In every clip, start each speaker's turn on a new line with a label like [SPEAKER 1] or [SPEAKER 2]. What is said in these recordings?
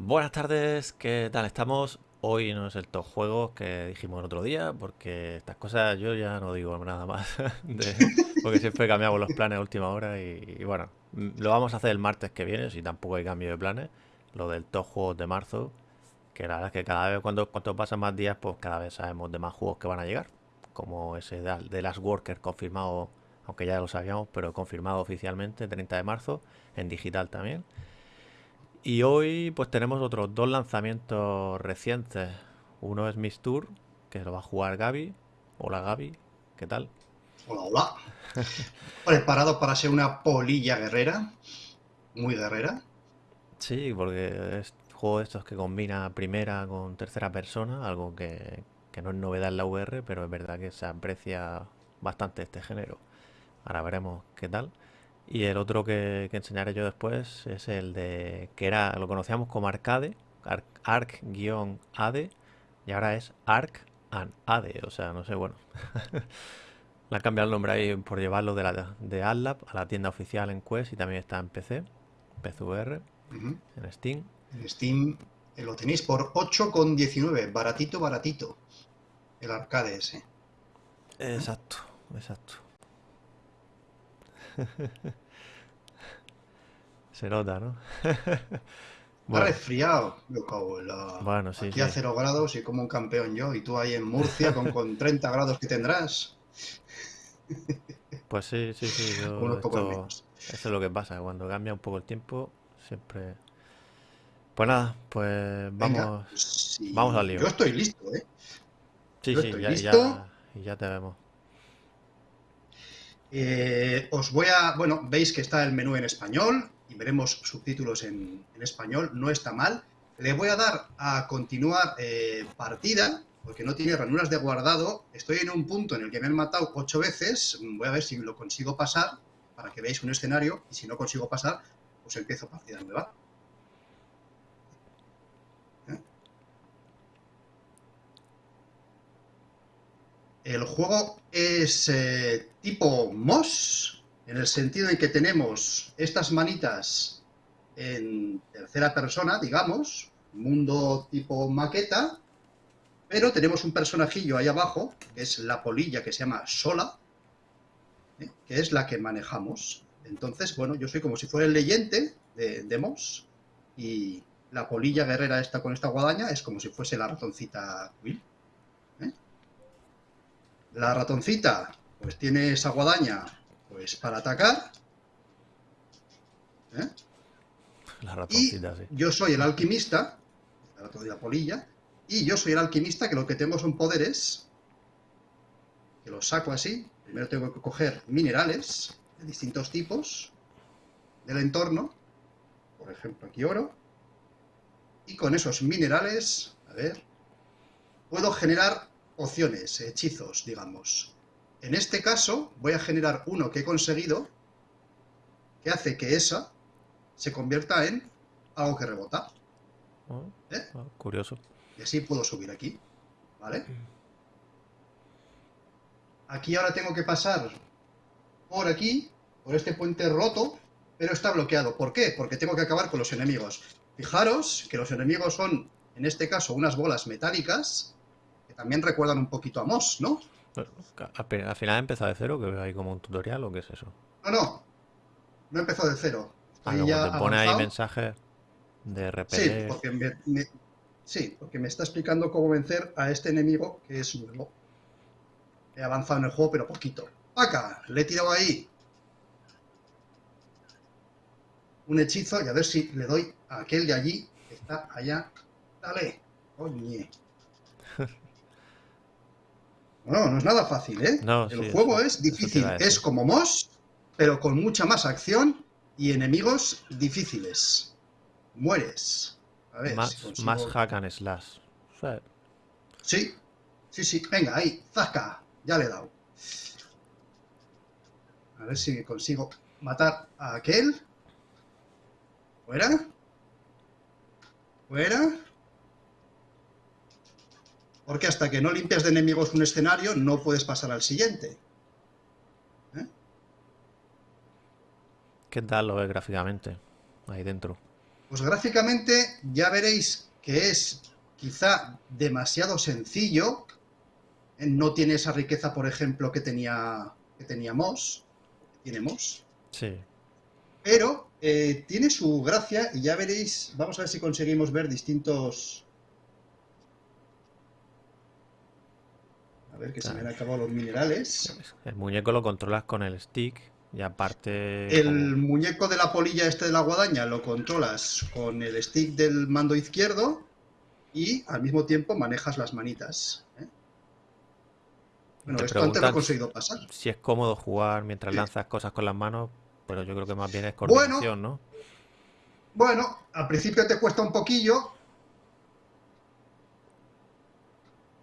[SPEAKER 1] Buenas tardes, ¿qué tal estamos? Hoy no es el top juegos que dijimos el otro día, porque estas cosas yo ya no digo nada más, de- porque siempre cambiamos los planes a última hora y, y bueno, lo vamos a hacer el martes que viene, si tampoco hay cambio de planes, lo del top juegos de marzo, que la verdad es que cada vez cuando, cuanto pasan más días, pues cada vez sabemos de más juegos que van a llegar, como ese de Last Worker confirmado, aunque ya lo sabíamos, pero confirmado oficialmente, 30 de marzo, en digital también. Y hoy pues tenemos otros dos lanzamientos recientes. Uno es Miss Tour, que lo va a jugar Gaby. Hola Gaby, ¿qué tal?
[SPEAKER 2] Hola, hola. Preparado para ser una polilla guerrera. Muy guerrera.
[SPEAKER 1] Sí, porque es un juego de estos que combina primera con tercera persona, algo que, que no es novedad en la VR, pero es verdad que se aprecia bastante este género. Ahora veremos qué tal. Y el otro que, que enseñaré yo después es el de que era, lo conocíamos como Arcade, Arc- Arc-AD, y ahora es Arc and AD, o sea, no sé, bueno. Le han cambiado el nombre ahí por llevarlo de la de AdLab a la tienda oficial en Quest y también está en PC, PCVR, en Steam.
[SPEAKER 2] En Steam eh, lo tenéis por 8,19. Baratito, baratito. El arcade ese.
[SPEAKER 1] Exacto, exacto. Se nota, ¿no?
[SPEAKER 2] Está
[SPEAKER 1] Bueno,
[SPEAKER 2] resfriado. Me cago en la-
[SPEAKER 1] bueno, sí,
[SPEAKER 2] Aquí a
[SPEAKER 1] sí.
[SPEAKER 2] 0 grados y como un campeón yo. Y tú ahí en Murcia con, con 30 grados que tendrás.
[SPEAKER 1] Pues sí, sí, sí. Yo
[SPEAKER 2] Unos
[SPEAKER 1] esto,
[SPEAKER 2] menos.
[SPEAKER 1] eso es lo que pasa. Cuando cambia un poco el tiempo, siempre. Pues nada, pues
[SPEAKER 2] Venga.
[SPEAKER 1] vamos,
[SPEAKER 2] pues sí,
[SPEAKER 1] vamos al lío.
[SPEAKER 2] Yo estoy listo, ¿eh?
[SPEAKER 1] Sí,
[SPEAKER 2] Yo
[SPEAKER 1] sí, ya,
[SPEAKER 2] listo.
[SPEAKER 1] ya, ya te vemos.
[SPEAKER 2] Eh, os voy a, bueno, veis que está el menú en español y veremos subtítulos en, español, no está mal. Le voy a dar a continuar eh, partida, porque no tiene ranuras de guardado. Estoy en un punto en el que me han matado ocho veces. Voy a ver si lo consigo pasar, para que veáis un escenario, y si no consigo pasar, pues empiezo partida nueva. El juego es eh, tipo MOS, en el sentido en que tenemos estas manitas en tercera persona, digamos, mundo tipo maqueta, pero tenemos un personajillo ahí abajo, que es la polilla que se llama Sola, ¿eh? que es la que manejamos. Entonces, bueno, yo soy como si fuera el leyente de, de MOS, y la polilla guerrera esta con esta guadaña es como si fuese la ratoncita Quill. ¿eh? La ratoncita, pues tiene esa guadaña pues para atacar. ¿eh?
[SPEAKER 1] La
[SPEAKER 2] Y
[SPEAKER 1] ratoncita, sí.
[SPEAKER 2] yo soy el alquimista, la polilla, y yo soy el alquimista que lo que tengo son poderes, que los saco así. Primero tengo que coger minerales de distintos tipos del entorno, por ejemplo aquí oro, y con esos minerales, a ver, puedo generar pociones, hechizos, digamos. En este caso voy a generar uno que he conseguido que hace que esa se convierta en algo que rebota.
[SPEAKER 1] Oh,
[SPEAKER 2] ¿eh?
[SPEAKER 1] oh, curioso.
[SPEAKER 2] Y así puedo subir aquí, ¿vale? Aquí ahora tengo que pasar por aquí, por este puente roto, pero está bloqueado. ¿Por qué? Porque tengo que acabar con los enemigos. Fijaros que los enemigos son, en este caso, unas bolas metálicas, también recuerdan un poquito a Moss, ¿no?
[SPEAKER 1] Al al final empieza de cero, que ahí como un tutorial o qué es eso.
[SPEAKER 2] No, no, no empezó de cero.
[SPEAKER 1] Ah, como
[SPEAKER 2] ya
[SPEAKER 1] te pone ahí mensajes de
[SPEAKER 2] Sí,
[SPEAKER 1] repeler.
[SPEAKER 2] porque me, me- sí, porque me está explicando cómo vencer a este enemigo que es nuevo. He avanzado en el juego, pero poquito. ¡Acá! Le he tirado ahí un hechizo y a ver si le doy a aquel de allí que está allá. ¡Dale! ¡Oye! No, no es nada fácil, ¿eh?
[SPEAKER 1] No,
[SPEAKER 2] el
[SPEAKER 1] sí,
[SPEAKER 2] juego es difícil. Es como Moss, pero con mucha más acción y enemigos difíciles. Mueres. A ver si
[SPEAKER 1] Más,
[SPEAKER 2] consigo-
[SPEAKER 1] más hack and slash. O sea,
[SPEAKER 2] Sí, sí, sí. Venga, ahí. Zasca. Ya le he dado. A ver si consigo matar a aquel. Fuera. Fuera. Porque hasta que no limpias de enemigos un escenario, no puedes pasar al siguiente.
[SPEAKER 1] ¿Qué tal lo ves gráficamente? Ahí dentro.
[SPEAKER 2] Pues gráficamente ya veréis que es quizá demasiado sencillo. No tiene esa riqueza, por ejemplo, que tenía que teníamos. Tenemos.
[SPEAKER 1] Sí.
[SPEAKER 2] Pero eh, tiene su gracia y ya veréis, vamos a ver si conseguimos ver distintos... A ver, que se me han acabado los minerales.
[SPEAKER 1] El muñeco lo controlas con el stick y aparte...
[SPEAKER 2] El muñeco de la polilla este de la guadaña lo controlas con el stick del mando izquierdo y al mismo tiempo manejas las manitas. ¿eh?
[SPEAKER 1] Bueno, esto antes lo he conseguido pasar. Si es cómodo jugar mientras lanzas cosas con las manos, pero yo creo que más bien es coordinación,
[SPEAKER 2] ¿no? Bueno, al principio te cuesta un poquillo,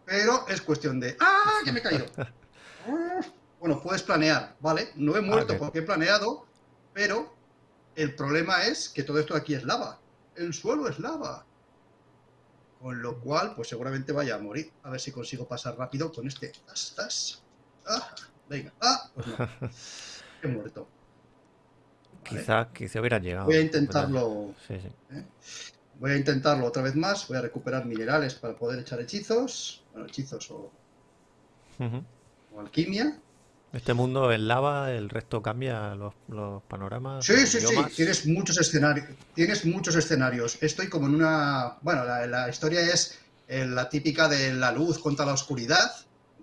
[SPEAKER 2] pero es cuestión de... ¡Ah, que me he caído! bueno, puedes planear, ¿vale? No he muerto porque he planeado, pero el problema es que todo esto de aquí es lava. El suelo es lava. Con lo cual, pues seguramente vaya a morir. A ver si consigo pasar rápido con este. ¿Estás? Ah, venga. Ah, pues no. He muerto.
[SPEAKER 1] Quizá, quizá hubiera llegado.
[SPEAKER 2] Voy a intentarlo. ¿eh? Voy a intentarlo otra vez más. Voy a recuperar minerales para poder echar hechizos. Bueno, hechizos o, o alquimia.
[SPEAKER 1] Este mundo en lava, el resto cambia los, panoramas.
[SPEAKER 2] Sí, sí, sí. Tienes muchos escenarios. Tienes muchos escenarios. Estoy como en una. Bueno, la, la historia es eh, la típica de la luz contra la oscuridad.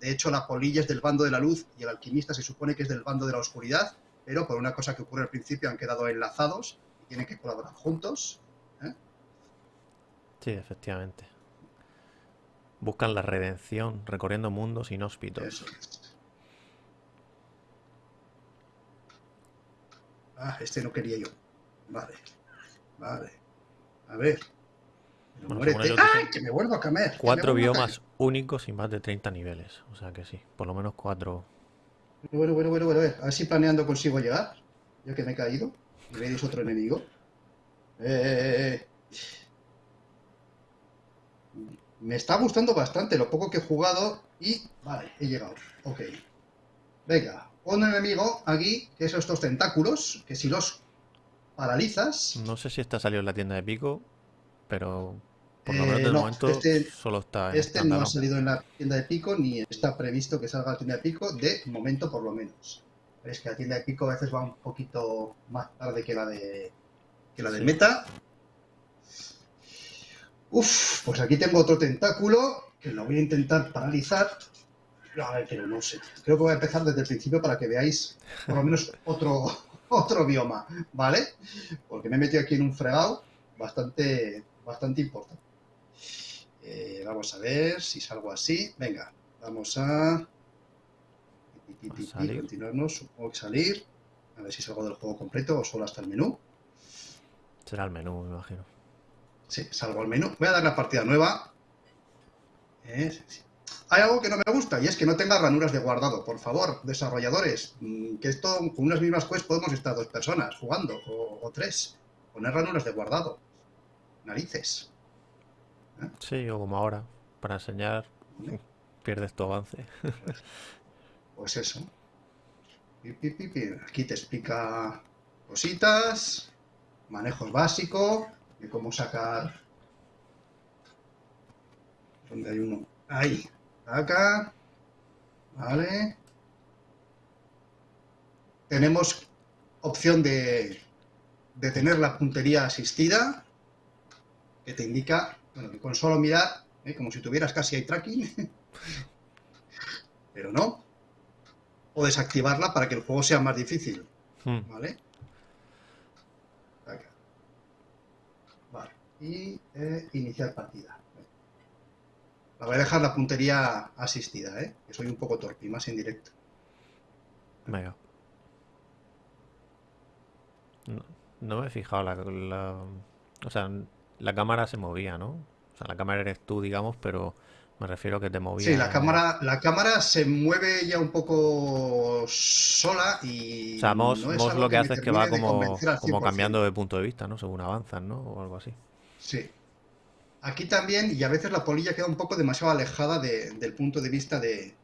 [SPEAKER 2] De hecho, la polilla es del bando de la luz y el alquimista se supone que es del bando de la oscuridad pero por una cosa que ocurre al principio han quedado enlazados y tienen que colaborar juntos. ¿Eh?
[SPEAKER 1] Sí, efectivamente. Buscan la redención recorriendo mundos inhóspitos.
[SPEAKER 2] Ah, este no quería yo. Vale. Vale. A ver. ¡Ay, que me vuelvo a comer!
[SPEAKER 1] Cuatro biomas únicos y más de 30 niveles. O sea que sí, por lo menos cuatro
[SPEAKER 2] bueno, bueno, bueno, bueno, a ver, a ver si planeando consigo llegar, ya que me he caído. Y veis otro enemigo. Eh, me está gustando bastante lo poco que he jugado y... Vale, he llegado. Ok. Venga, un enemigo aquí, que son estos tentáculos, que si los paralizas...
[SPEAKER 1] No sé si está salido en la tienda de Pico, pero por lo menos eh, de momento este, solo está
[SPEAKER 2] Este no ha salido en la tienda de Pico ni está previsto que salga a la tienda de Pico, de momento por lo menos. Es que la tienda de Pico a veces va un poquito más tarde que la de que la de Meta. Uf, pues aquí tengo otro tentáculo que lo voy a intentar paralizar. A ver, pero no sé. Creo que voy a empezar desde el principio para que veáis por lo menos otro, otro bioma, ¿vale? Porque me he metido aquí en un fregado bastante, bastante importante. Eh, vamos a ver si salgo así. Venga, vamos a... Continuarnos, supongo que salir. A ver si salgo del juego completo o solo hasta el menú.
[SPEAKER 1] Será el menú, me imagino.
[SPEAKER 2] Sí, salgo al menú. Voy a dar la partida nueva. Eh, Hay algo que no me gusta y es que no tenga ranuras de guardado. Por favor, desarrolladores, mm, que esto con unas mismas quests podemos estar dos personas jugando o, o tres. Poner ranuras de guardado. Narices.
[SPEAKER 1] Sí, o como ahora, para enseñar, pierdes tu avance.
[SPEAKER 2] Pues, eso. Aquí te explica cositas, manejos básicos, de cómo sacar... ¿Dónde hay uno? Ahí, acá. Vale. Tenemos opción de, de tener la puntería asistida, que te indica bueno, que con solo mirar, ¿eh? como si tuvieras casi eye tracking, pero no. O desactivarla para que el juego sea más difícil. Hmm. ¿Vale? Y eh, iniciar partida. La voy a dejar la puntería asistida, ¿eh? Que soy un poco torpe, más en directo.
[SPEAKER 1] Venga. No, me he fijado la, O sea, la cámara se movía, ¿no? O sea, la cámara eres tú, digamos, pero me refiero a que te movía.
[SPEAKER 2] Sí, la cámara, la cámara se mueve ya un poco sola y.
[SPEAKER 1] O sea, Moss, lo que, hace es que va como, como cambiando de punto de vista, ¿no? Según avanzan, ¿no? O algo así.
[SPEAKER 2] Sí. Aquí también, y a veces la polilla queda un poco demasiado alejada del punto de vista de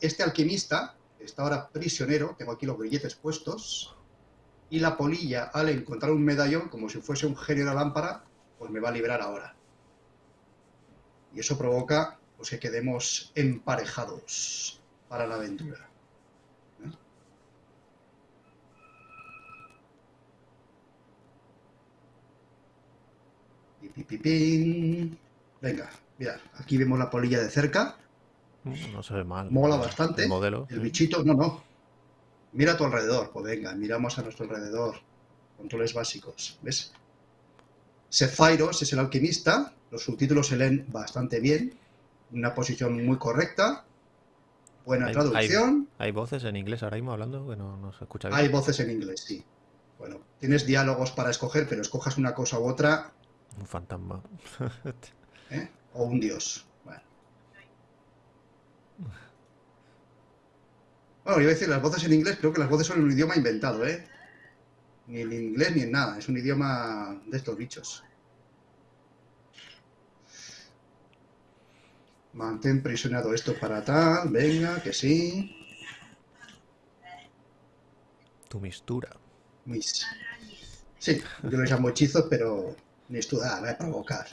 [SPEAKER 2] este alquimista, que está ahora prisionero, tengo aquí los grilletes puestos. y la polilla, al encontrar un medallón, como si fuese un genio de la lámpara, pues me va a liberar ahora. Y eso provoca pues, que quedemos emparejados para la aventura. ¿Eh? Venga, mira, aquí vemos la polilla de cerca.
[SPEAKER 1] No se ve mal.
[SPEAKER 2] Mola bastante.
[SPEAKER 1] El modelo.
[SPEAKER 2] El bichito, no, no. Mira a tu alrededor, pues venga, miramos a nuestro alrededor. Controles básicos, ¿ves? Sephiros es el alquimista, los subtítulos se leen bastante bien, una posición muy correcta, buena traducción.
[SPEAKER 1] Hay, voces en inglés ahora mismo hablando que no, se escucha bien?
[SPEAKER 2] Hay voces en inglés, sí. Bueno, tienes diálogos para escoger, pero escojas una cosa u otra.
[SPEAKER 1] Un fantasma.
[SPEAKER 2] ¿Eh? O un dios. Bueno, iba a decir las voces en inglés, creo que las voces son un idioma inventado, ¿eh? Ni en inglés ni en nada, es un idioma de estos bichos. Mantén prisionado esto para tal, venga, que sí.
[SPEAKER 1] Tu mistura.
[SPEAKER 2] Mis. Sí, yo les llamo hechizos, pero voy a provocar.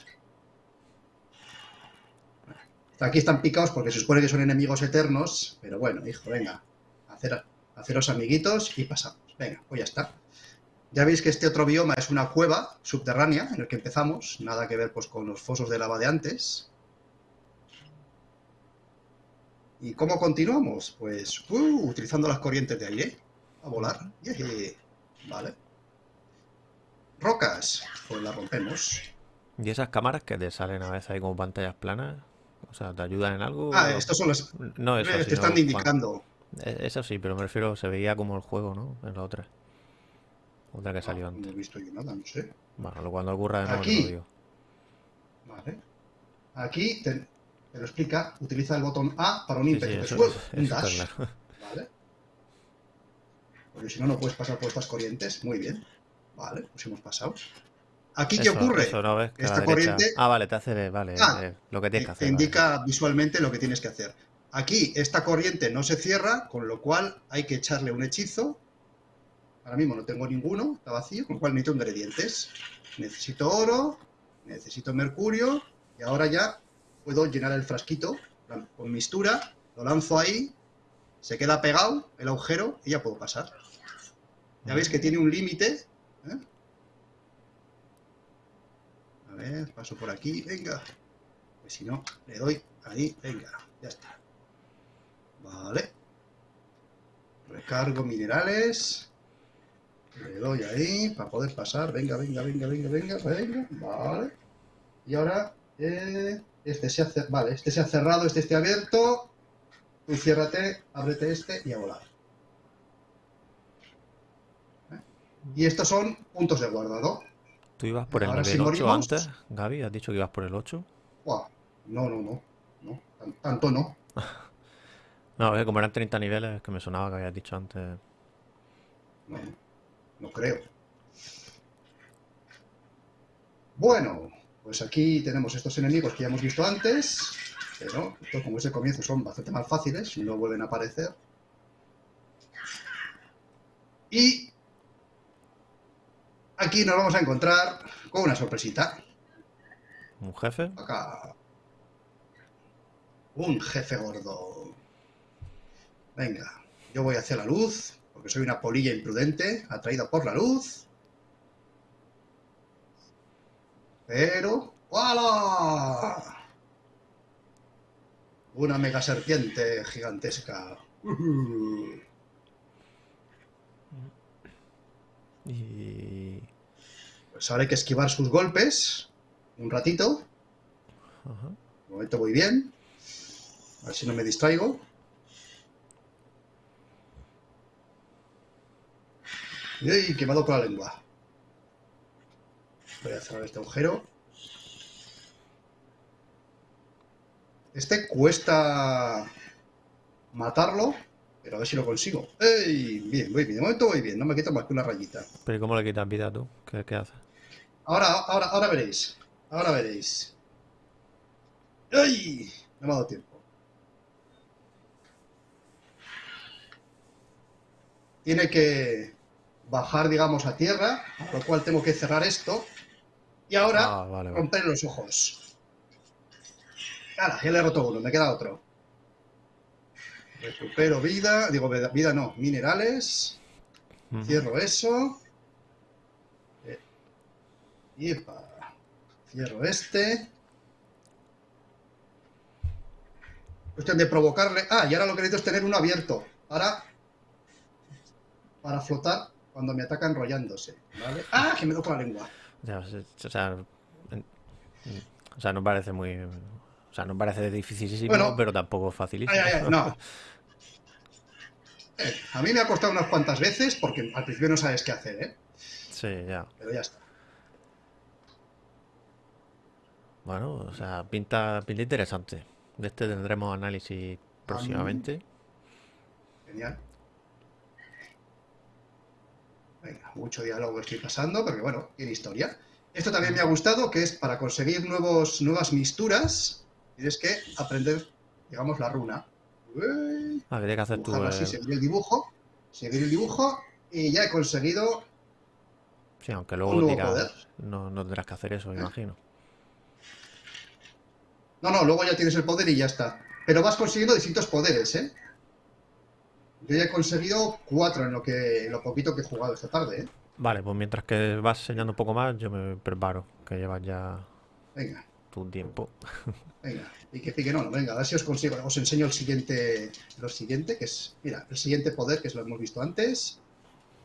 [SPEAKER 2] Aquí están picados porque se supone que son enemigos eternos, pero bueno, hijo, venga haceros amiguitos y pasamos. Venga, pues ya está. Ya veis que este otro bioma es una cueva subterránea en el que empezamos, nada que ver pues, con los fosos de lava de antes. ¿Y cómo continuamos? Pues uh, utilizando las corrientes de aire a volar. Vale. Rocas, pues las rompemos.
[SPEAKER 1] ¿Y esas cámaras que te salen a veces ahí como pantallas planas? O sea, ¿te ayudan en algo?
[SPEAKER 2] Ah, estos son los...
[SPEAKER 1] No, eso,
[SPEAKER 2] te están indicando.
[SPEAKER 1] E, eso sí, pero me refiero, se veía como el juego, ¿no? En la otra. Otra que salió antes.
[SPEAKER 2] No he visto yo nada, no sé.
[SPEAKER 1] Bueno, cuando ocurra de nuevo
[SPEAKER 2] Aquí. Vale. Aquí te, lo explica, utiliza el botón A para un ímpetu. un dash. Vale. Porque si no, no puedes pasar por estas corrientes. Muy bien. Vale, pues hemos pasado. ¿Aquí qué ocurre?
[SPEAKER 1] Esta corriente... Ah, vale, te hace vale, ah, eh, lo que tienes que hacer.
[SPEAKER 2] Te indica visualmente lo que tienes que hacer. Aquí esta corriente no se cierra, con lo cual hay que echarle un hechizo. Ahora mismo no tengo ninguno, está vacío, con lo cual necesito ingredientes. Necesito oro, necesito mercurio, y ahora ya puedo llenar el frasquito con mistura, lo lanzo ahí, se queda pegado el agujero y ya puedo pasar. Ya veis que tiene un límite. ¿eh? A ver, paso por aquí, venga. Pues si no, le doy ahí, venga, ya está. Vale. Recargo minerales. Le doy ahí para poder pasar. Venga, venga, venga, venga, venga, venga. Vale. Y ahora, eh, este se ha vale, este se ha cerrado, este esté abierto. Tú ciérrate, ábrete este y a volar. ¿Eh? Y estos son puntos de guardado.
[SPEAKER 1] ¿Tú ibas por el nivel 8 antes, Gaby? ¿Has dicho que ibas por el 8?
[SPEAKER 2] No, no, no. no. Tanto no.
[SPEAKER 1] No, como eran 30 niveles, que me sonaba que habías dicho antes.
[SPEAKER 2] No, no creo. Bueno, pues aquí tenemos estos enemigos que ya hemos visto antes, pero estos como es el comienzo son bastante más fáciles, no vuelven a aparecer. Y aquí nos vamos a encontrar con una sorpresita.
[SPEAKER 1] ¿Un jefe?
[SPEAKER 2] Acá. Un jefe gordo. Venga, yo voy hacia la luz, porque soy una polilla imprudente, atraída por la luz. Pero... ¡Hala! Una mega serpiente gigantesca.
[SPEAKER 1] Y...
[SPEAKER 2] Pues ahora hay que esquivar sus golpes. Un ratito. Un momento voy bien. A ver si no me distraigo. ¡Ey! Quemado con la lengua. Voy a cerrar este agujero. Este cuesta matarlo, pero a ver si lo consigo. ¡Ey! Bien, muy bien. De momento voy bien. No me quita más que una rayita.
[SPEAKER 1] ¿Pero cómo le quitas vida tú? ¿Qué, qué haces?
[SPEAKER 2] Ahora, ahora, ahora veréis. Ahora veréis. ¡Ay! No me ha dado tiempo. Tiene que bajar, digamos, a tierra, por lo cual tengo que cerrar esto. Y ahora
[SPEAKER 1] Ah, vale, vale.
[SPEAKER 2] romper los ojos. Ahora, ya le he roto uno, me queda otro. Recupero vida, digo vida, no, minerales. Cierro eso. Eh, Yepa. Cierro este. Cuestión de provocarle. Ah, y ahora lo que necesito es tener uno abierto. Para. Para flotar cuando me ataca enrollándose. ¿Vale? ¡Ah! Que me toco la lengua.
[SPEAKER 1] Ya, o sea, o sea, no parece muy. O sea, no parece dificilísimo,
[SPEAKER 2] Bueno.
[SPEAKER 1] pero tampoco facilísimo.
[SPEAKER 2] Ay, ay, ay, no. Eh, a mí me ha costado unas cuantas veces porque al principio no sabes qué hacer, ¿eh?
[SPEAKER 1] Sí, ya.
[SPEAKER 2] Pero ya está.
[SPEAKER 1] Bueno, o sea, pinta, pinta interesante. De este tendremos análisis próximamente.
[SPEAKER 2] Genial. Venga, mucho diálogo estoy pasando, porque bueno, tiene historia. Esto también me ha gustado, que es para conseguir nuevos, nuevas misturas, tienes que aprender, digamos, la runa. Ué,
[SPEAKER 1] Ah, que que hacer
[SPEAKER 2] así,
[SPEAKER 1] eh,
[SPEAKER 2] seguir el dibujo, seguir el dibujo, y ya he conseguido
[SPEAKER 1] Sí, aunque
[SPEAKER 2] un
[SPEAKER 1] luego dirás, no, no tendrás que hacer eso, me imagino.
[SPEAKER 2] No, no, luego ya tienes el poder y ya está. Pero vas consiguiendo distintos poderes, ¿eh? Yo ya he conseguido cuatro en lo que en lo poquito que he jugado esta tarde, ¿eh?
[SPEAKER 1] Vale, pues mientras que vas enseñando un poco más, yo me preparo, que llevas ya
[SPEAKER 2] Venga.
[SPEAKER 1] tu tiempo.
[SPEAKER 2] Venga, pique, pique, no, no, venga, a ver si os consigo. Os enseño el siguiente, lo siguiente, que es, mira, el siguiente poder, que es lo hemos visto antes.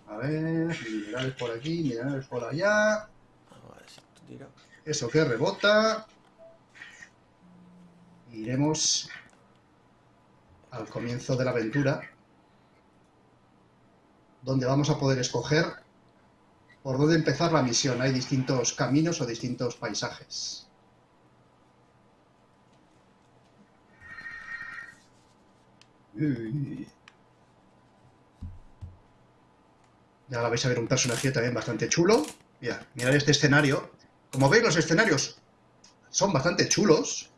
[SPEAKER 2] A ver, minerales por aquí, minerales por allá. Eso que rebota. Iremos al comienzo de la aventura, donde vamos a poder escoger por dónde empezar la misión. Hay distintos caminos o distintos paisajes. Y ahora vais a ver un personaje también bastante chulo. Mira, mirad este escenario. Como veis, los escenarios son bastante chulos,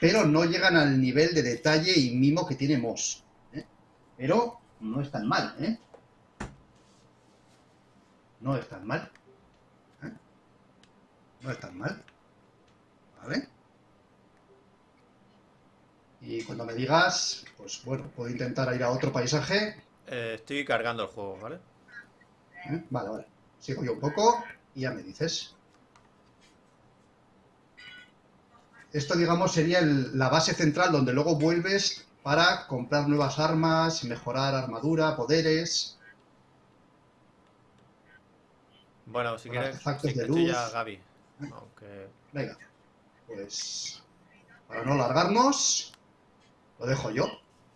[SPEAKER 2] pero no llegan al nivel de detalle y mimo que tiene Moss. ¿eh? Pero no es tan mal, ¿eh? No es tan mal. ¿eh? No es tan mal. ¿Vale? Y cuando me digas, pues bueno, puedo intentar ir a otro paisaje.
[SPEAKER 1] Eh, estoy cargando el juego, ¿vale?
[SPEAKER 2] ¿eh? Vale, vale. Sigo yo un poco y ya me dices. Esto, digamos, sería el- la base central donde luego vuelves para comprar nuevas armas, mejorar armadura, poderes.
[SPEAKER 1] Bueno, si quieres, sí,
[SPEAKER 2] de
[SPEAKER 1] ya
[SPEAKER 2] luz.
[SPEAKER 1] Gaby. Aunque.
[SPEAKER 2] Venga, pues para no largarnos, lo dejo yo.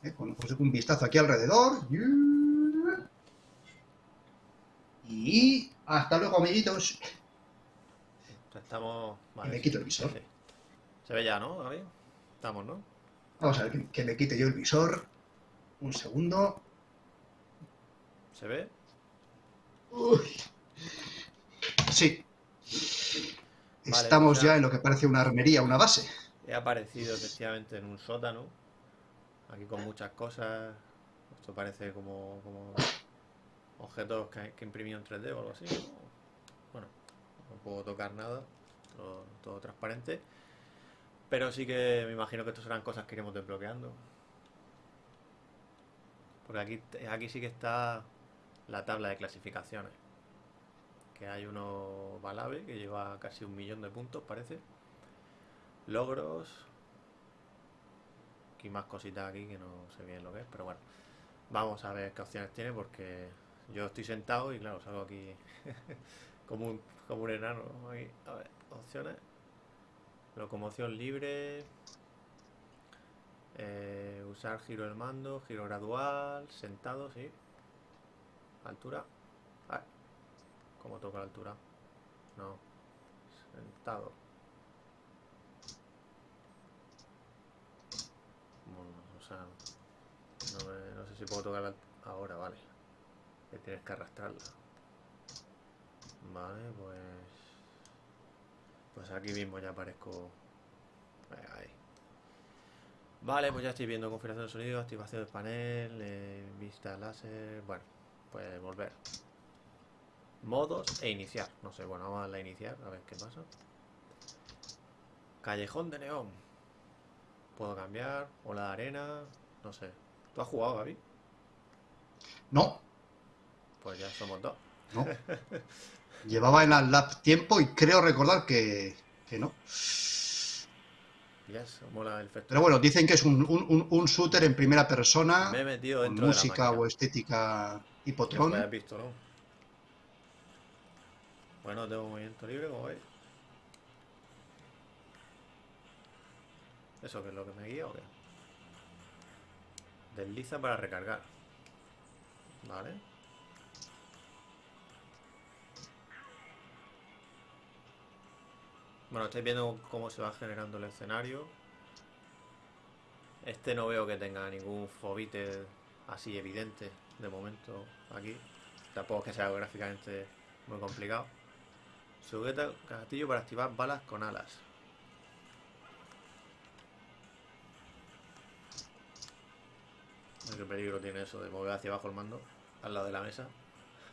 [SPEAKER 2] ¿eh? Con pues, un vistazo aquí alrededor. Y hasta luego, amiguitos.
[SPEAKER 1] Estamos.
[SPEAKER 2] Y me quito el visor.
[SPEAKER 1] sí. Se ve ya, ¿no, Gaby? Estamos, ¿no?
[SPEAKER 2] Vamos a ver que, que me quite yo el visor. Un segundo.
[SPEAKER 1] ¿Se ve?
[SPEAKER 2] Uy. Sí.
[SPEAKER 1] Vale,
[SPEAKER 2] Estamos
[SPEAKER 1] ya.
[SPEAKER 2] en lo que parece una armería, una base.
[SPEAKER 1] He aparecido efectivamente en un sótano. Aquí con muchas cosas. Esto parece como, como objetos que, que en 3D o algo así. ¿no? Bueno, no puedo tocar nada. Todo, todo transparente. Pero sí que me imagino que estos serán cosas que iremos desbloqueando. Porque aquí, aquí sí que está la tabla de clasificaciones. Que hay uno Balave que lleva casi un millón de puntos, parece. Logros. Aquí más cositas aquí que no sé bien lo que es, pero bueno. Vamos a ver qué opciones tiene porque yo estoy sentado y claro, salgo aquí como un, como un enano. Ahí, a ver, opciones. Locomoción libre. eh, usar giro del mando, giro gradual, sentado, sí. Altura. ¿Cómo toca la altura? No. Sentado. O sea, no, me- no sé si puedo tocar ahora, vale. Que tienes que arrastrarla. Vale, pues. Pues aquí mismo ya aparezco. Ahí. Vale, pues ya estoy viendo configuración de sonido, activación del panel, eh, vista láser. Bueno, pues volver. Modos e iniciar. No sé, bueno, vamos a la iniciar, a ver qué pasa. Callejón de Neón. Puedo cambiar. Ola de arena. No sé. ¿Tú has jugado, Gaby?
[SPEAKER 2] No,
[SPEAKER 1] Pues ya somos dos.
[SPEAKER 2] no. Llevaba en la lab tiempo y creo recordar que, que no.
[SPEAKER 1] Ya se mola el.
[SPEAKER 2] Pero bueno, dicen que es un, un- un- un shooter en primera persona,
[SPEAKER 1] Me he metido
[SPEAKER 2] con
[SPEAKER 1] dentro de la
[SPEAKER 2] música
[SPEAKER 1] máquina.
[SPEAKER 2] o estética
[SPEAKER 1] visto, ¿no? Bueno, tengo movimiento libre, como veis. ¿Eso qué es lo que me guía o qué? Desliza para recargar. Vale. Bueno, estáis viendo cómo se va generando el escenario. Este no veo que tenga ningún fobite así evidente de momento aquí. Tampoco es que sea gráficamente muy complicado. Sujeta gatillo para activar balas con alas. Qué peligro tiene eso de mover hacia abajo el mando al lado de la mesa.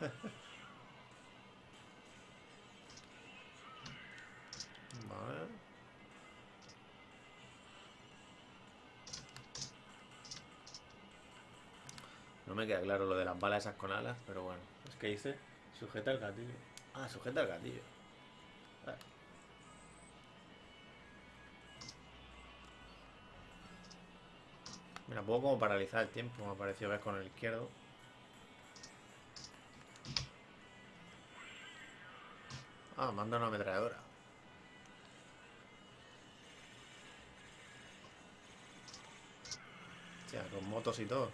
[SPEAKER 1] Vale. No me queda claro lo de las balas esas con alas, pero bueno. Es que dice sujeta el gatillo. Ah, sujeta el gatillo. Mira, puedo como paralizar el tiempo, me ha parecido ver con el izquierdo. Ah, manda una ametralladora. Hostia, con motos y todo.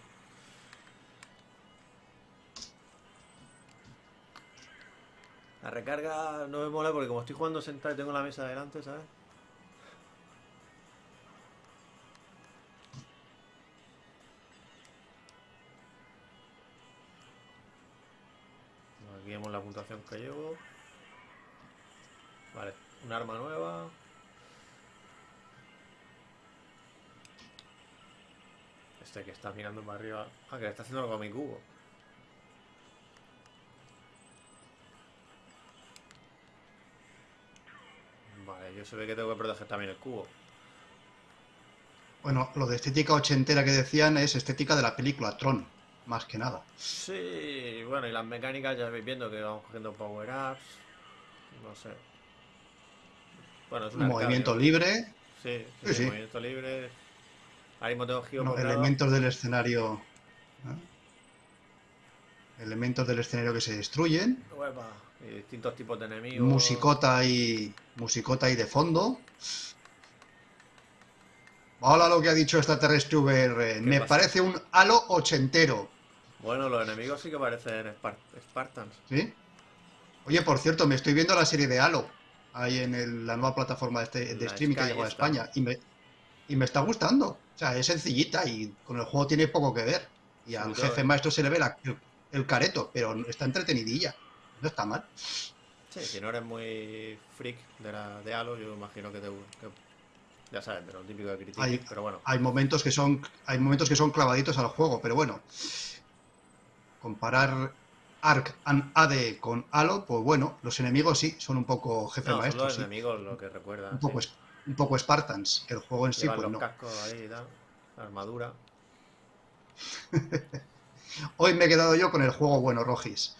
[SPEAKER 1] La recarga no me mola porque como estoy jugando sentado y tengo la mesa delante, ¿sabes? Aquí vemos la puntuación que llevo. Vale, un arma nueva. Este que está mirando para arriba. Ah, que le está haciendo algo a mi cubo. Vale, yo se ve que tengo que proteger también el cubo.
[SPEAKER 2] Bueno, lo de estética ochentera que decían es estética de la película Tron, más que nada.
[SPEAKER 1] Sí, bueno, y las mecánicas ya veis viendo que vamos cogiendo power-ups. No sé. Bueno, es un
[SPEAKER 2] Movimiento libre,
[SPEAKER 1] Sí, sí,
[SPEAKER 2] Sí, sí.
[SPEAKER 1] movimiento libre. Ahora mismo tengo giro
[SPEAKER 2] no, elementos del escenario. ¿eh? Elementos del escenario que se destruyen.
[SPEAKER 1] Uepa, y distintos tipos de enemigos.
[SPEAKER 2] Musicota y. Musicota y de fondo. Hola lo que ha dicho extraterrestre VR. Me
[SPEAKER 1] pasa?
[SPEAKER 2] parece un halo ochentero.
[SPEAKER 1] Bueno, los enemigos sí que parecen Spar- Spartans.
[SPEAKER 2] ¿Sí? Oye, por cierto, me estoy viendo la serie de Halo. Ahí en el- la nueva plataforma de, este- de streaming que llegó a. España. Y me, y me está gustando. O sea, es sencillita y con el juego tiene poco que ver. Y al
[SPEAKER 1] Sobre
[SPEAKER 2] jefe maestro se le ve la- el, el careto, pero está entretenidilla. No está mal.
[SPEAKER 1] Sí, si no eres muy freak de, la, de Halo, yo imagino que te que- ya sabes, de lo típico de criticar, pero bueno.
[SPEAKER 2] Hay momentos que son, hay momentos que son clavaditos al juego, pero bueno. Comparar Ark and AD con Halo, pues bueno, los enemigos sí, son un poco jefe
[SPEAKER 1] No, son
[SPEAKER 2] maestro,
[SPEAKER 1] los
[SPEAKER 2] sí.
[SPEAKER 1] enemigos lo que recuerdan.
[SPEAKER 2] Un poco,
[SPEAKER 1] sí.
[SPEAKER 2] un poco Spartans. El juego en sí, pues
[SPEAKER 1] los
[SPEAKER 2] no.
[SPEAKER 1] cascos ahí y tal, la armadura.
[SPEAKER 2] Hoy me he quedado yo con el juego bueno, Rojis.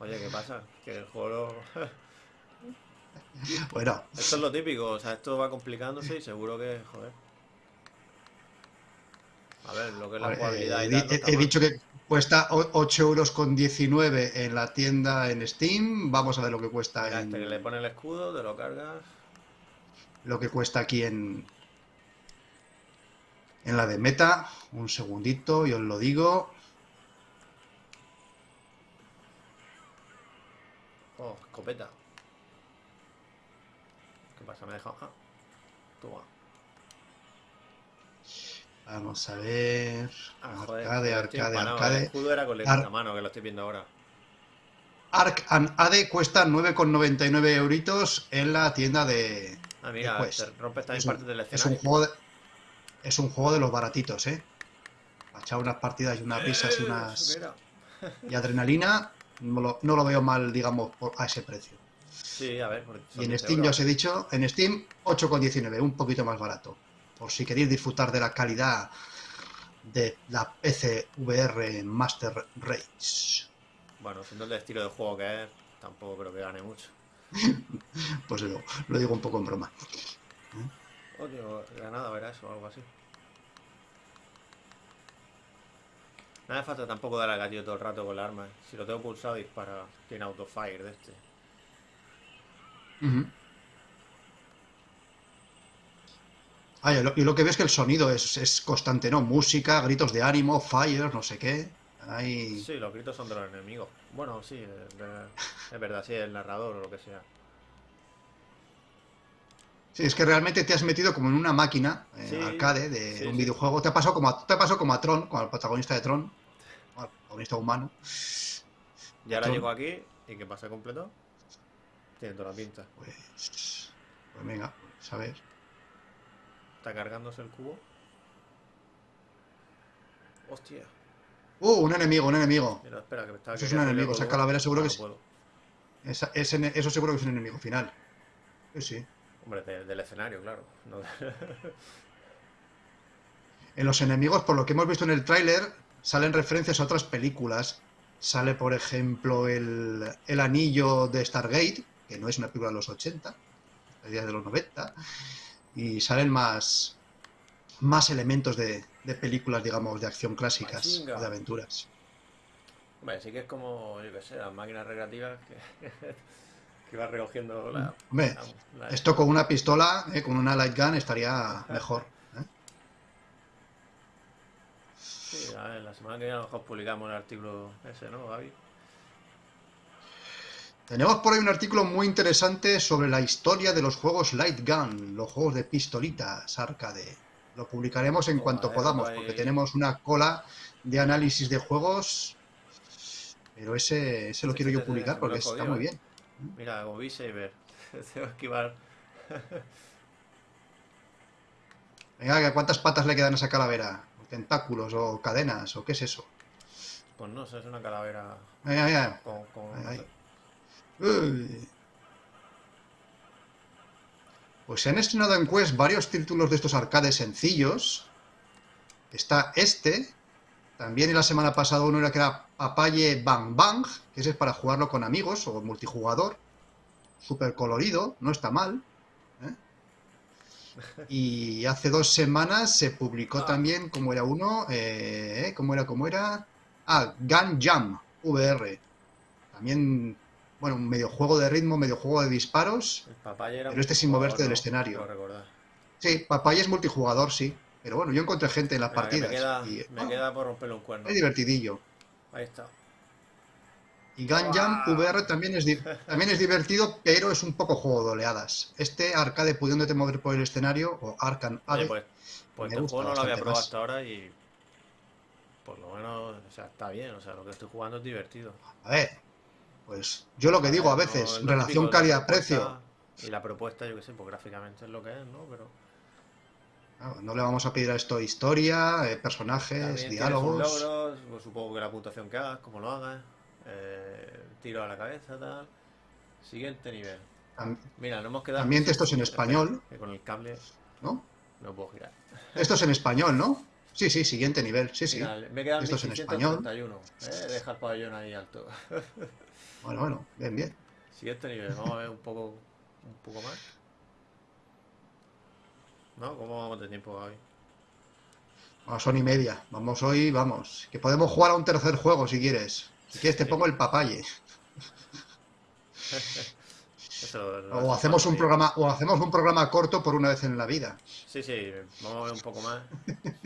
[SPEAKER 1] Oye, ¿qué pasa? Que el juego...
[SPEAKER 2] Bueno,
[SPEAKER 1] Esto es lo típico, o sea, esto va complicándose y seguro que, joder. A ver, lo que es la jugabilidad
[SPEAKER 2] he,
[SPEAKER 1] y tal,
[SPEAKER 2] dicho que cuesta o- 8 euros con 19 en la tienda en Steam. Vamos a ver lo que cuesta
[SPEAKER 1] Mira,
[SPEAKER 2] en,
[SPEAKER 1] este que le pone el escudo, te lo cargas.
[SPEAKER 2] lo que cuesta aquí en en la de meta. Un segundito, yo os lo digo.
[SPEAKER 1] Oh, escopeta. ¿Qué pasa? Me he dejado. Ah, toma.
[SPEAKER 2] Vamos a ver.
[SPEAKER 1] Joder,
[SPEAKER 2] arcade, arcade,
[SPEAKER 1] empanado, El
[SPEAKER 2] arcade.
[SPEAKER 1] escudo era con la mano, que lo estoy viendo ahora.
[SPEAKER 2] Ark and AD cuesta 9,99 euritos en la tienda de.
[SPEAKER 1] Ah, mira,
[SPEAKER 2] Quest.
[SPEAKER 1] te rompes también
[SPEAKER 2] Es un,
[SPEAKER 1] parte del
[SPEAKER 2] es un
[SPEAKER 1] escenario.
[SPEAKER 2] juego de, es un juego de los baratitos, ¿eh? Para echar unas partidas y unas risas y
[SPEAKER 1] Eh,
[SPEAKER 2] unas y adrenalina. no lo, no lo veo mal, digamos, por- a ese precio.
[SPEAKER 1] Sí, a ver.
[SPEAKER 2] Y en
[SPEAKER 1] 10
[SPEAKER 2] Steam, ya
[SPEAKER 1] euros.
[SPEAKER 2] os he dicho, en Steam 8,19, un poquito más barato. Por si queréis disfrutar de la calidad de la PC VR Master Race.
[SPEAKER 1] Bueno, siendo el estilo de juego que es, tampoco creo que gane mucho.
[SPEAKER 2] Pues lo, lo digo un poco en broma.
[SPEAKER 1] Oye, Granada verá eso o algo así. No hace falta tampoco dar al gatillo todo el rato con la arma. ¿eh? Si lo tengo pulsado, dispara. Tiene autofire de este.
[SPEAKER 2] Ujú. Ah, y lo, y lo que ves es que el sonido es, es constante, ¿no? Música, gritos de ánimo, fire, no sé qué. Ahí...
[SPEAKER 1] Sí, los gritos son de los enemigos. Bueno, sí, es verdad, sí, el narrador o lo que sea.
[SPEAKER 2] Sí, es que realmente te has metido como en una máquina eh,
[SPEAKER 1] Sí,
[SPEAKER 2] arcade de
[SPEAKER 1] sí,
[SPEAKER 2] un
[SPEAKER 1] sí.
[SPEAKER 2] videojuego. Te ha pasado como a, te ha pasado como a Tron, como al protagonista de Tron, o al protagonista humano.
[SPEAKER 1] Y ahora llego aquí y ¿qué pasa completo? Tiene toda la pinta.
[SPEAKER 2] Pues, pues venga, pues a ver.
[SPEAKER 1] Está cargándose el cubo. Hostia.
[SPEAKER 2] Uh, un enemigo, un enemigo.
[SPEAKER 1] Mira, espera, que me estaba
[SPEAKER 2] Eso es un enemigo, esa calavera seguro que
[SPEAKER 1] no
[SPEAKER 2] ese- eso seguro que es un enemigo final. Sí, sí.
[SPEAKER 1] Hombre, de- del escenario, claro. no
[SPEAKER 2] En los enemigos, por lo que hemos visto en el tráiler, salen referencias a otras películas. Sale, por ejemplo, el, el anillo de Stargate, que no es una película de los 80, es de los 90. Y salen más, más elementos de, de películas, digamos, de acción clásicas o de aventuras.
[SPEAKER 1] Hombre, sí que es como, yo qué sé, las máquinas recreativas que, que va recogiendo la,
[SPEAKER 2] Hombre,
[SPEAKER 1] la- la-
[SPEAKER 2] esto con una pistola, eh, con una light gun, estaría mejor. ¿eh?
[SPEAKER 1] Sí, a ver, la semana que viene a lo mejor publicamos el artículo ese, ¿no, Gaby?
[SPEAKER 2] Tenemos por ahí un artículo muy interesante sobre la historia de los juegos Light Gun, los juegos de pistolitas arcade. Lo publicaremos en cuanto podamos, porque tenemos una cola de análisis de juegos. Pero ese, ese lo
[SPEAKER 1] Sí,
[SPEAKER 2] quiero yo publicar porque está muy bien.
[SPEAKER 1] Mira, como Beat Tengo que esquivar.
[SPEAKER 2] Venga, ¿cuántas patas le quedan a esa calavera? ¿Tentáculos o cadenas o qué es eso?
[SPEAKER 1] Pues no sé, es una calavera con.
[SPEAKER 2] Uy. Pues se han estrenado en Quest varios títulos de estos arcades sencillos. Está este. También la semana pasada uno era que era Papaye Bang Bang, que ese es para jugarlo con amigos o multijugador. Súper colorido, no está mal. ¿eh? Y hace dos semanas se publicó
[SPEAKER 1] Ah.
[SPEAKER 2] también, como era uno, eh, ¿cómo era, cómo era? Ah, Gun Jam VR. También, bueno, un medio juego de ritmo, medio juego de disparos.
[SPEAKER 1] Era
[SPEAKER 2] Pero este sin moverte del escenario. Sí, Papaya es multijugador, sí. Pero bueno, yo encontré gente en las partidas.
[SPEAKER 1] me queda,
[SPEAKER 2] y,
[SPEAKER 1] me queda por romperle un cuerno.
[SPEAKER 2] es divertidillo.
[SPEAKER 1] Ahí está.
[SPEAKER 2] Y Gun Jam
[SPEAKER 1] ¡Guau!
[SPEAKER 2] VR también es, también es divertido, pero es un poco juego de oleadas. Este arcade pudiéndote mover por el escenario, o Arcan
[SPEAKER 1] Oye, pues, pues este juego no lo había probado
[SPEAKER 2] más.
[SPEAKER 1] hasta ahora y. Por lo menos, o sea, está bien. O sea, lo que estoy jugando es divertido.
[SPEAKER 2] a ver, pues yo lo que digo a veces,
[SPEAKER 1] no es
[SPEAKER 2] relación calidad-precio.
[SPEAKER 1] Y la propuesta, yo qué sé, pues gráficamente es lo que es, ¿no? Pero
[SPEAKER 2] Claro, No le vamos a pedir a esto historia, eh, personajes,
[SPEAKER 1] también
[SPEAKER 2] diálogos.
[SPEAKER 1] logros, pues supongo que la puntuación que hagas, cómo lo hagas, eh, tiro a la cabeza, tal. Siguiente nivel. Mira, no hemos quedado.
[SPEAKER 2] También
[SPEAKER 1] sí,
[SPEAKER 2] textos en español.
[SPEAKER 1] que con el cable
[SPEAKER 2] ¿no?
[SPEAKER 1] no puedo girar.
[SPEAKER 2] Esto es en español, ¿no? Sí, sí, siguiente nivel, sí, sí.
[SPEAKER 1] Mira, me quedan
[SPEAKER 2] Esto es en
[SPEAKER 1] 1631. Eh, deja el pabellón ahí alto.
[SPEAKER 2] Bueno, bueno, bien, bien.
[SPEAKER 1] Siguiente nivel, vamos a ver un poco, un poco más. ¿No? ¿Cómo vamos de tiempo, Gaby?
[SPEAKER 2] Bueno, son y media. Vamos hoy, vamos. Que podemos jugar a un tercer juego si quieres. Si quieres te pongo el papaye.
[SPEAKER 1] Eso lo- lo
[SPEAKER 2] O
[SPEAKER 1] hacemos
[SPEAKER 2] un programa, o hacemos un programa corto por una vez en la vida.
[SPEAKER 1] Sí, sí, vamos a ver un poco más.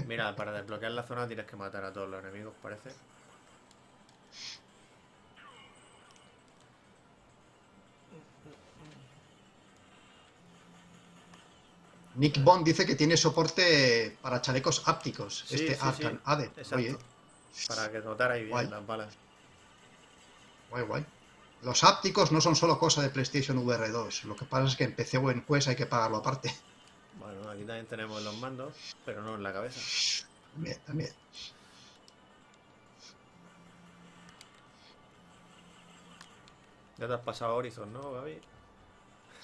[SPEAKER 1] Mira, para desbloquear la zona tienes que matar a todos los enemigos, parece.
[SPEAKER 2] Nick Bond dice que tiene soporte para chalecos ápticos.
[SPEAKER 1] Sí,
[SPEAKER 2] este
[SPEAKER 1] sí,
[SPEAKER 2] Arcan
[SPEAKER 1] sí,
[SPEAKER 2] Ade. Oye,
[SPEAKER 1] Para que notara ahí bien
[SPEAKER 2] Guay.
[SPEAKER 1] las balas.
[SPEAKER 2] guay, guay. Los ápticos no son solo cosa de PlayStation VR 2. Lo que pasa es que en PC o en Quest hay que pagarlo aparte.
[SPEAKER 1] Bueno, aquí también tenemos los mandos, pero no en la cabeza.
[SPEAKER 2] También, también.
[SPEAKER 1] Ya te has pasado Horizon, ¿no, Gaby?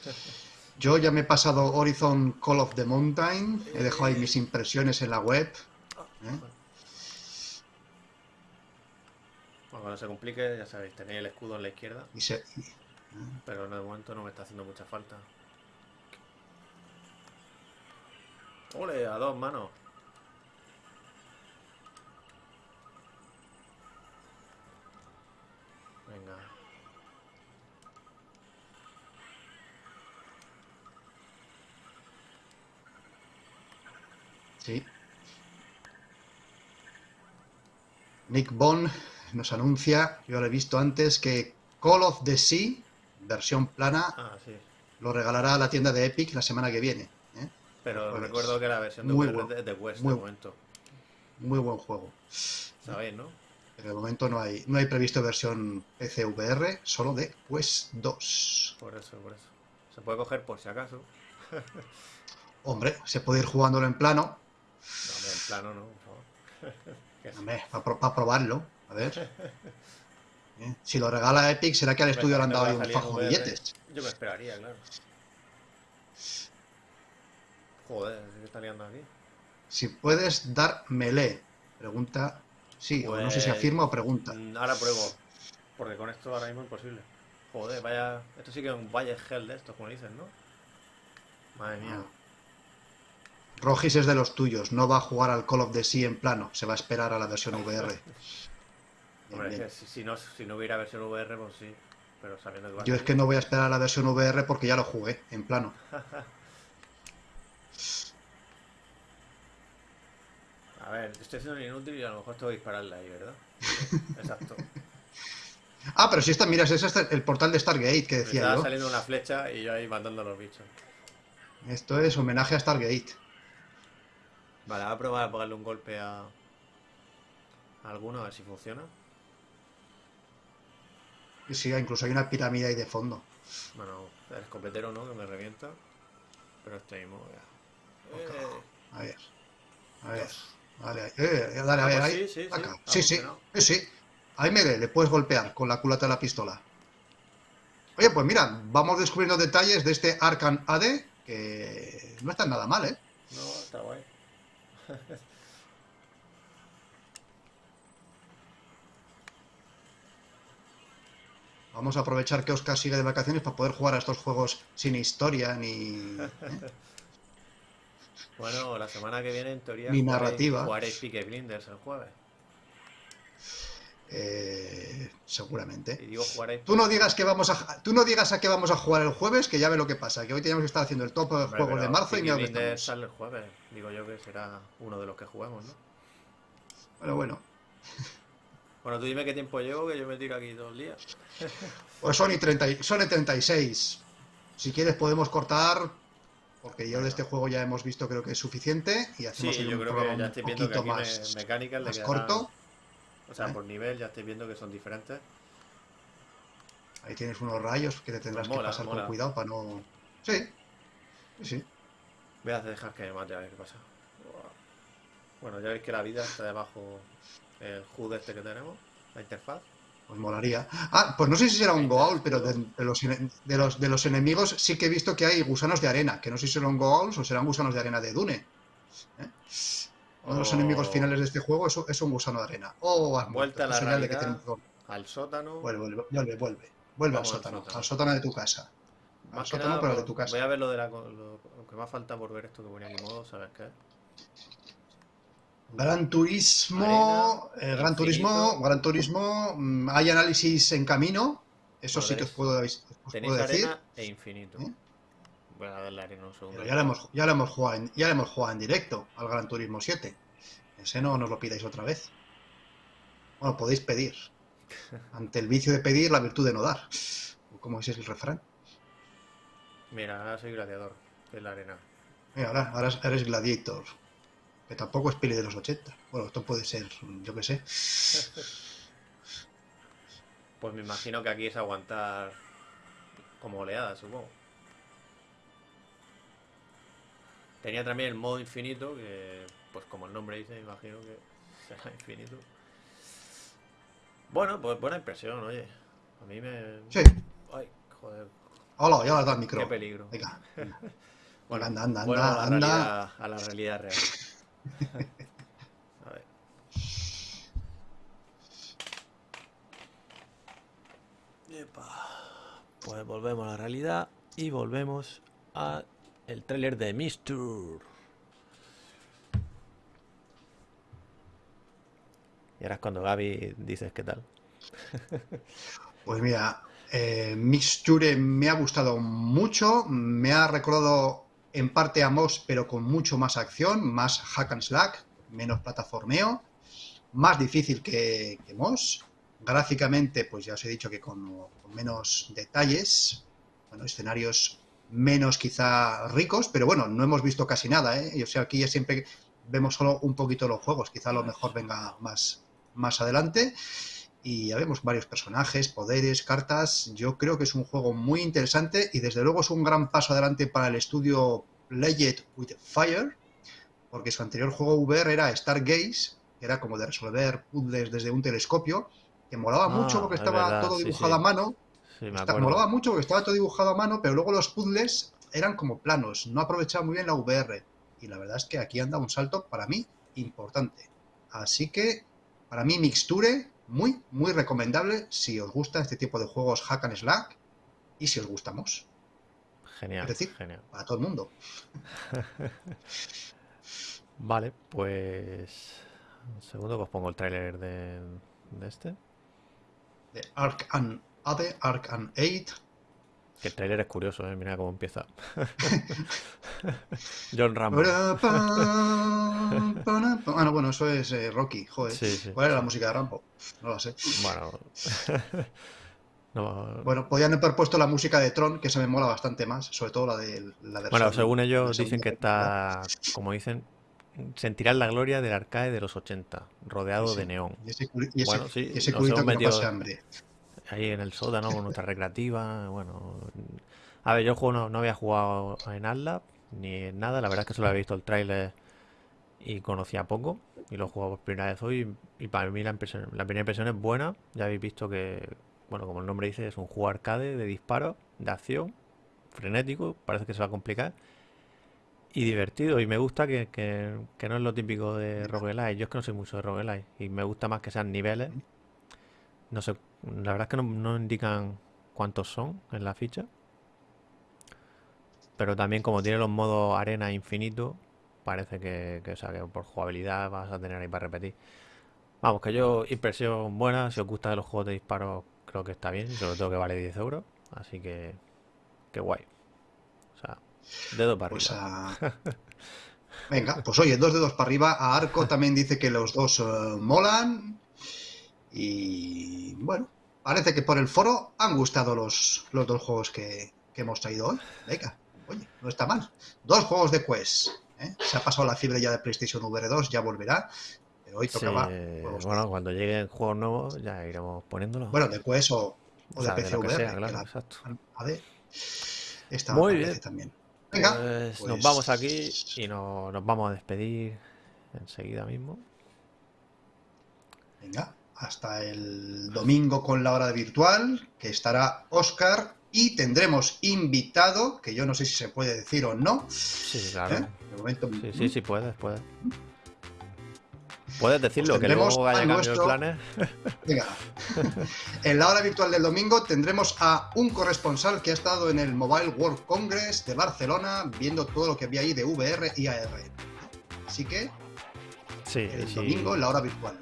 [SPEAKER 2] Yo ya me he pasado Horizon Call of the Mountain, he dejado ahí mis impresiones en la web. ¿eh?
[SPEAKER 1] Cuando se complique, ya sabéis, tenéis el escudo en la izquierda,
[SPEAKER 2] Y se-
[SPEAKER 1] pero en el momento no me está haciendo mucha falta. ¡Ole! A dos manos. Venga.
[SPEAKER 2] sí. Nick Bond nos anuncia, yo lo he visto antes, que Call of the Sea, versión plana,
[SPEAKER 1] Ah, sí.
[SPEAKER 2] lo regalará a la tienda de Epic la semana que viene. ¿eh?
[SPEAKER 1] Pero
[SPEAKER 2] Pues,
[SPEAKER 1] recuerdo que la versión de
[SPEAKER 2] muy
[SPEAKER 1] es de West
[SPEAKER 2] muy
[SPEAKER 1] de momento.
[SPEAKER 2] Muy buen juego.
[SPEAKER 1] ¿Sabéis, no?
[SPEAKER 2] Pero de momento no hay, no hay previsto versión PC VR, solo de Quest 2.
[SPEAKER 1] Por eso, por eso. Se puede coger por si acaso.
[SPEAKER 2] Hombre, se puede ir jugándolo en plano,
[SPEAKER 1] No, en plano no, por favor.
[SPEAKER 2] Hombre, para probarlo, a ver. ¿Eh? Si lo regala Epic, será que al estudio le han dado ahí un fajo de billetes.
[SPEAKER 1] Yo me esperaría, claro. Joder, ¿qué está liando aquí?
[SPEAKER 2] Si puedes dar melee, pregunta. Sí, o no sé si
[SPEAKER 1] Pues,
[SPEAKER 2] afirma o pregunta.
[SPEAKER 1] Mm, Ahora pruebo. Porque con esto ahora mismo es imposible. Joder, vaya. Esto sí que es un valle hell de estos, como dicen, ¿no? Madre mía.
[SPEAKER 2] Ah. Rogis es de los tuyos, no va a jugar al Call of the Sea en plano, se va a esperar a la versión VR. Bien,
[SPEAKER 1] Hombre, es
[SPEAKER 2] bien.
[SPEAKER 1] que si, no, si no hubiera versión VR, pues sí. Pero sabiendo que a
[SPEAKER 2] Yo es que no voy a esperar a la versión VR porque ya lo jugué en plano.
[SPEAKER 1] A ver, estoy siendo inútil y a lo mejor tengo que dispararle ahí, ¿verdad? Exacto.
[SPEAKER 2] Ah, pero si esta, mira, ese es este- el portal de Stargate que
[SPEAKER 1] Me
[SPEAKER 2] decía
[SPEAKER 1] estaba
[SPEAKER 2] yo.
[SPEAKER 1] saliendo una flecha y yo ahí matando a los bichos.
[SPEAKER 2] Esto es homenaje a Stargate.
[SPEAKER 1] Vale, voy a probar a pegarle un golpe a... a alguno, a ver si funciona.
[SPEAKER 2] Sí, incluso hay una pirámide ahí de fondo.
[SPEAKER 1] Bueno, el escopetero no, que me revienta. Pero este mismo, ya. Eh,
[SPEAKER 2] A ver. A ver. Dale, ahí. Eh, dale, a ver, ahí.
[SPEAKER 1] sí, sí, sí,
[SPEAKER 2] Acá. Sí. Ahí me le puedes golpear con la culata de la pistola. Oye, pues mira, vamos descubriendo detalles de este Arcan AD que no están nada mal, ¿eh?
[SPEAKER 1] no, está guay.
[SPEAKER 2] Vamos a aprovechar que Oscar sigue de vacaciones para poder jugar a estos juegos sin historia ni.
[SPEAKER 1] Bueno, la semana que viene, en teoría,
[SPEAKER 2] Ni narrativa.
[SPEAKER 1] Jugaréis Peaky Blinders el jueves.
[SPEAKER 2] Eh,
[SPEAKER 1] Y
[SPEAKER 2] seguramente.
[SPEAKER 1] digo.
[SPEAKER 2] Tú no digas que vamos a. Tú no digas a qué vamos a jugar el jueves, que ya ve lo que pasa. Que hoy teníamos que estar haciendo el top de
[SPEAKER 1] Hombre,
[SPEAKER 2] juegos de
[SPEAKER 1] pero
[SPEAKER 2] marzo y mira dónde
[SPEAKER 1] sale el jueves. Digo yo que será uno de los que juguemos, ¿no?
[SPEAKER 2] Bueno, bueno.
[SPEAKER 1] Bueno, tú dime qué tiempo llevo, que yo me tiro aquí todo el día.
[SPEAKER 2] Pues son y 30, y- son y 36. Si quieres podemos cortar, porque yo de este juego ya hemos visto creo que es suficiente y
[SPEAKER 1] Sí,
[SPEAKER 2] hacemos ahí
[SPEAKER 1] yo
[SPEAKER 2] un
[SPEAKER 1] creo
[SPEAKER 2] programa
[SPEAKER 1] que ya
[SPEAKER 2] un
[SPEAKER 1] estoy viendo que aquí
[SPEAKER 2] más,
[SPEAKER 1] me, mecánicas le
[SPEAKER 2] más
[SPEAKER 1] quedarán-
[SPEAKER 2] corto.
[SPEAKER 1] O sea,
[SPEAKER 2] ¿eh?
[SPEAKER 1] por nivel ya estoy viendo que son diferentes.
[SPEAKER 2] Ahí tienes unos rayos que te tendrás
[SPEAKER 1] Pues mola,
[SPEAKER 2] que pasar
[SPEAKER 1] mola.
[SPEAKER 2] con cuidado para no... Sí, sí, sí.
[SPEAKER 1] Voy a dejar que me mate a ver qué pasa. Bueno, ya veis que la vida está debajo el HUD este que tenemos, la interfaz.
[SPEAKER 2] Pues molaría. Ah, pues no sé si será un Goa'uld, pero de, de los, de, los, de los enemigos sí que he visto que hay gusanos de arena, que no sé si serán Goa'ulds o serán gusanos de arena de Dune. ¿eh? Uno de los enemigos finales de este juego es, es un gusano de arena. Oh, has
[SPEAKER 1] Vuelta
[SPEAKER 2] muerto.
[SPEAKER 1] a la
[SPEAKER 2] que
[SPEAKER 1] realidad.
[SPEAKER 2] tenemos-
[SPEAKER 1] Al sótano.
[SPEAKER 2] Vuelve, vuelve, vuelve, vuelve. Vuelve al sótano,
[SPEAKER 1] sótano.
[SPEAKER 2] al sótano de tu casa. Al sótano,
[SPEAKER 1] nada,
[SPEAKER 2] pero
[SPEAKER 1] por-
[SPEAKER 2] de tu casa.
[SPEAKER 1] Voy a ver lo de la. Lo, que más falta por ver esto que ponía aquí modo, ¿sabes qué?
[SPEAKER 2] Gran Turismo,
[SPEAKER 1] Arena,
[SPEAKER 2] eh, Gran
[SPEAKER 1] infinito.
[SPEAKER 2] Turismo, Gran Turismo, mm, hay análisis en camino, eso sí que os puedo, os
[SPEAKER 1] Tenéis
[SPEAKER 2] puedo decir.
[SPEAKER 1] arena e infinito.
[SPEAKER 2] ¿Eh?
[SPEAKER 1] Voy a darle arena un segundo.
[SPEAKER 2] Pero ya lo hemos, ya lo hemos jugado en, ya lo hemos jugado en directo al Gran Turismo 7. Ese no nos lo pidáis otra vez. Bueno, podéis pedir. Ante el vicio de pedir, la virtud de no dar. ¿Cómo es el refrán?
[SPEAKER 1] Mira, ahora soy gladiador de la arena.
[SPEAKER 2] Mira, ahora, ahora eres Gladiator. Que tampoco es peli de los 80. Bueno, esto puede ser, yo qué sé.
[SPEAKER 1] Pues me imagino que aquí es aguantar como oleada, supongo. Tenía también el modo infinito, que pues como el nombre dice, me imagino que será infinito. Bueno, pues buena impresión, oye. A mí me...
[SPEAKER 2] Sí,
[SPEAKER 1] joder.
[SPEAKER 2] Hola, ya le has dado el micro.
[SPEAKER 1] Qué peligro.
[SPEAKER 2] Venga. Bueno, anda, anda,
[SPEAKER 1] a
[SPEAKER 2] anda,
[SPEAKER 1] la,
[SPEAKER 2] anda.
[SPEAKER 1] realidad, a la realidad real. A ver. Pues volvemos a la realidad y volvemos a el tráiler de Mistur. Y ahora es cuando Gaby dices qué tal.
[SPEAKER 2] Pues mira, eh, me ha gustado mucho, me ha recordado en parte a Moss, pero con mucho más acción, más hack and slack, menos plataformeo, más difícil que, que Moss. Gráficamente, pues ya os he dicho que con, menos detalles, bueno, escenarios menos quizá ricos, pero bueno, no hemos visto casi nada, ¿eh? O sea, aquí ya siempre vemos solo un poquito los juegos, quizá a lo mejor venga más, más adelante. Y ya vemos varios personajes, poderes, cartas. Yo creo que es un juego muy interesante y desde luego es un gran paso adelante para el estudio Legend with Fire, porque su anterior juego VR era Stargaze, que era como de resolver puzzles desde un telescopio, que molaba
[SPEAKER 1] Ah,
[SPEAKER 2] mucho porque
[SPEAKER 1] es
[SPEAKER 2] estaba
[SPEAKER 1] verdad,
[SPEAKER 2] todo dibujado
[SPEAKER 1] sí.
[SPEAKER 2] a mano
[SPEAKER 1] Sí, me
[SPEAKER 2] Está- molaba mucho porque estaba todo dibujado a mano, pero luego los puzzles eran como planos, no aprovechaba muy bien la VR. Y la verdad es que aquí anda un salto para mí importante. Así que para mí Mixture, muy, muy recomendable si os gusta este tipo de juegos hack and slack y si os gustamos,
[SPEAKER 1] Genial,
[SPEAKER 2] Es decir,
[SPEAKER 1] genial.
[SPEAKER 2] para todo el mundo.
[SPEAKER 1] Vale, pues... Un segundo que os pongo el tráiler de, de este.
[SPEAKER 2] De Ark and Ade, Ark and Aid.
[SPEAKER 1] Que el tráiler es curioso, ¿eh? Mira cómo empieza. John Rambo.
[SPEAKER 2] Ah, no, bueno, eso es eh, Rocky, joder.
[SPEAKER 1] Sí, sí.
[SPEAKER 2] ¿Cuál era la música de Rambo? No la sé.
[SPEAKER 1] Bueno... no,
[SPEAKER 2] Bueno, podían haber puesto la música de Tron, que se me mola bastante más, sobre todo la de la versión-
[SPEAKER 1] Bueno, según ellos dicen que está, como dicen, sentirán la gloria del arcade de los 80, rodeado
[SPEAKER 2] Sí, sí.
[SPEAKER 1] de neón.
[SPEAKER 2] Y ese, culi- y ese-
[SPEAKER 1] Bueno, sí,
[SPEAKER 2] y ese
[SPEAKER 1] nos
[SPEAKER 2] culito
[SPEAKER 1] hemos
[SPEAKER 2] que no
[SPEAKER 1] metido-
[SPEAKER 2] pase hambre.
[SPEAKER 1] Ahí en el sótano con nuestra recreativa, bueno... A ver, yo juego no, no había jugado en Atlas ni en nada, la verdad es que solo había visto el tráiler y conocía poco y lo he jugado por primera vez hoy y para mí la, impresión, la primera impresión es buena, ya habéis visto que, bueno, como el nombre dice, es un juego arcade de disparos, de acción, frenético, parece que se va a complicar y divertido y me gusta que, que- que no es lo típico de roguelike, yo es que no soy mucho de roguelike y me gusta más que sean niveles, no sé, la verdad es que no, no indican cuántos son en la ficha. Pero también como tiene los modos arena infinito, parece que, que, o sea, que por jugabilidad vas a tener ahí para repetir. Vamos, que yo, impresión buena, si os gusta de los juegos de disparos, creo que está bien, sobre todo que vale 10 euros, así que, que guay. O sea, dedo para
[SPEAKER 2] Pues
[SPEAKER 1] arriba.
[SPEAKER 2] a- Venga, pues oye, dos dedos para arriba. A Arco también dice que los dos eh, molan. Y bueno, parece que por el foro han gustado los, los dos juegos que, que hemos traído hoy. Venga, oye, no está mal. Dos juegos de Quest. ¿eh? Se ha pasado la fiebre ya de PlayStation VR 2, ya volverá. Pero hoy
[SPEAKER 1] Sí,
[SPEAKER 2] tocaba de-
[SPEAKER 1] bueno, cuando lleguen juegos nuevos ya iremos poniéndolos.
[SPEAKER 2] bueno, de Quest o, o
[SPEAKER 1] O
[SPEAKER 2] de
[SPEAKER 1] sea, de
[SPEAKER 2] PC
[SPEAKER 1] que
[SPEAKER 2] VR.
[SPEAKER 1] sea, claro,
[SPEAKER 2] la-
[SPEAKER 1] exacto.
[SPEAKER 2] AD. Esta
[SPEAKER 1] Muy bien.
[SPEAKER 2] también. Venga,
[SPEAKER 1] Pues nos
[SPEAKER 2] pues-
[SPEAKER 1] vamos aquí y no- nos vamos a despedir enseguida mismo.
[SPEAKER 2] Venga, hasta el domingo con la hora virtual, que estará Oscar y tendremos invitado, que yo no sé si se puede decir o no.
[SPEAKER 1] Sí, claro.
[SPEAKER 2] ¿eh? De momento,
[SPEAKER 1] Sí, sí, sí, puedes, puedes. Puedes decirlo, que
[SPEAKER 2] tendremos
[SPEAKER 1] luego
[SPEAKER 2] a nuestro-
[SPEAKER 1] planes.
[SPEAKER 2] Venga. En la hora virtual del domingo tendremos a un corresponsal que ha estado en el Mobile World Congress de Barcelona viendo todo lo que había ahí de VR y AR. Así que
[SPEAKER 1] Sí,
[SPEAKER 2] el
[SPEAKER 1] sí,
[SPEAKER 2] domingo en la hora virtual.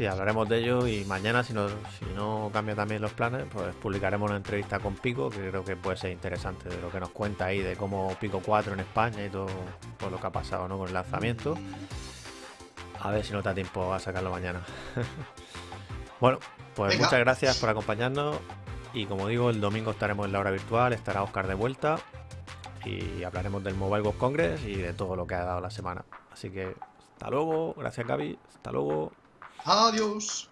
[SPEAKER 1] Sí, hablaremos de ello y mañana, si no, si no cambia también los planes, pues publicaremos una entrevista con Pico, que creo que puede ser interesante, de lo que nos cuenta ahí, de cómo Pico 4 en España y todo por lo que ha pasado ¿no? con el lanzamiento. A ver si no te da tiempo a sacarlo mañana. bueno, pues
[SPEAKER 2] Venga.
[SPEAKER 1] muchas gracias por acompañarnos y como digo, el domingo estaremos en la hora virtual, estará Oscar de vuelta y hablaremos del Mobile World Congress y de todo lo que ha dado la semana. Así que hasta luego, gracias Gaby, hasta luego.
[SPEAKER 2] Adiós.